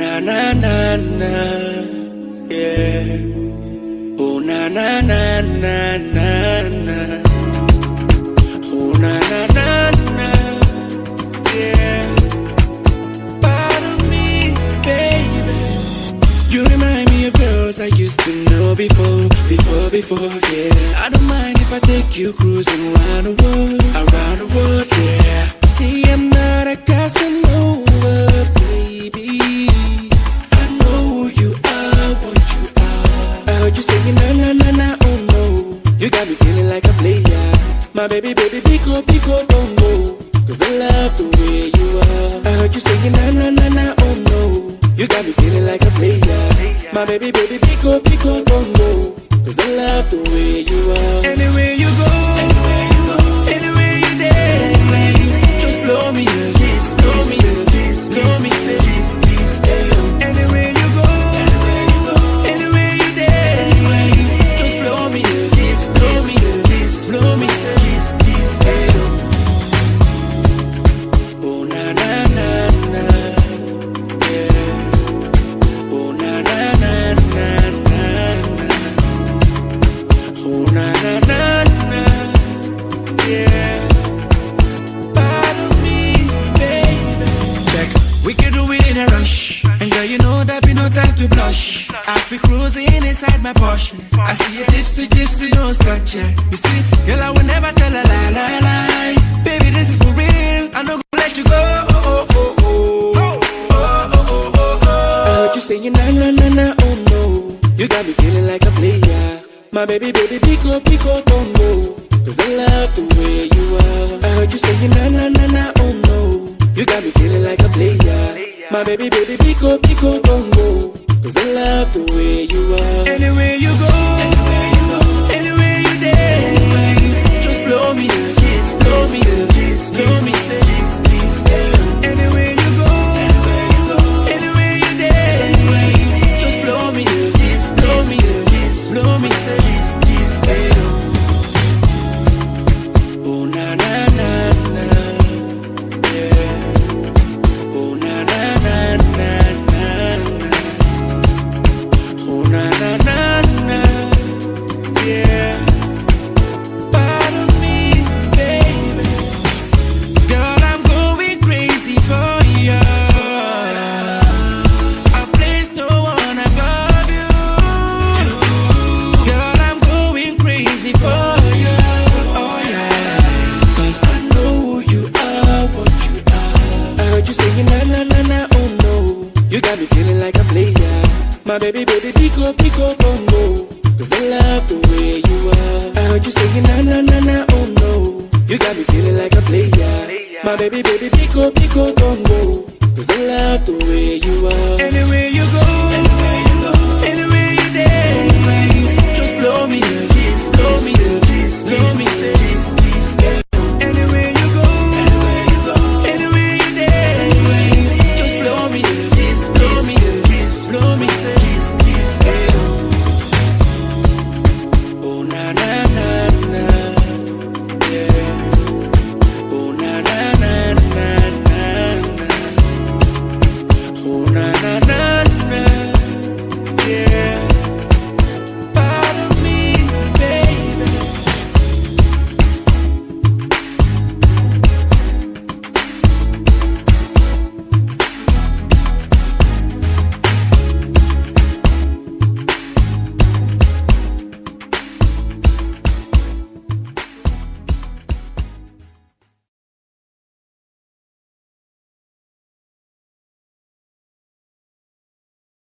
na na na na, yeah. Oh na na na na na na. Oh na na na na, yeah. Part of me, baby. You remind me of girls I used to know before, before, before, yeah. I don't mind if I take you cruising around the world, around the world, yeah. See, I'm you saying na na na na, oh no. You got me feeling like a player. My baby, baby, pico, pico, oh don't go. Cause I love the way you are. I heard you saying na na na na, oh no. You got me feeling like a player. My baby, baby, pico, pico, oh don't go. Cause I love the way you are. Anywhere you go, anywhere you go, anywhere blush. As we cruising inside my Porsche, I see a gypsy, gypsy, no. Yeah. You see, girl, I will never tell a lie, lie, lie. Baby, this is for real. I'm not gonna let you go. Oh, oh, oh, oh. Oh, oh, oh, oh, oh. I heard you saying na na na na, oh no. You got me feeling like a player. My baby, baby, pico, pico, don't go. Cause I love the way you are. I heard you saying na na na na, oh no. You got me feeling like a player. My baby, baby, pico, pico, go. Cause I love the way you are. Anywhere you go, anywhere you you saying na na na na, oh no. You got me feeling like a player. My baby, baby, pico, pico, oh don't go. Cause I love the way you are. I heard you saying na na na na, oh no. You got me feeling like a player. My baby, baby, pico, pico, oh don't go. Cause I love the way